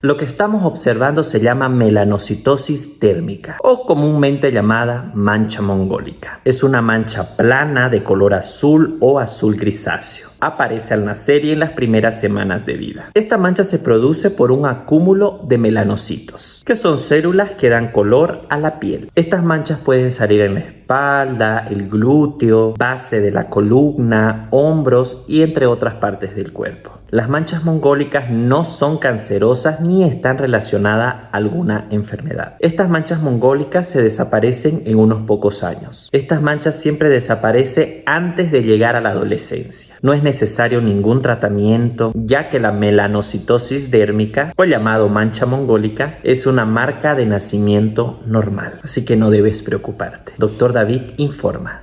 Lo que estamos observando se llama melanocitosis térmica o comúnmente llamada mancha mongólica. Es una mancha plana de color azul o azul grisáceo. Aparece al nacer y en las primeras semanas de vida. Esta mancha se produce por un acúmulo de melanocitos, que son células que dan color a la piel. Estas manchas pueden salir en la espalda, el glúteo, base de la columna, hombros y entre otras partes del cuerpo. Las manchas mongólicas no son cancerosas ni están relacionadas a alguna enfermedad. Estas manchas mongólicas se desaparecen en unos pocos años. Estas manchas siempre desaparecen antes de llegar a la adolescencia. No es necesario ningún tratamiento ya que la melanocitosis dérmica o llamado mancha mongólica es una marca de nacimiento normal. Así que no debes preocuparte. Doctor David informa.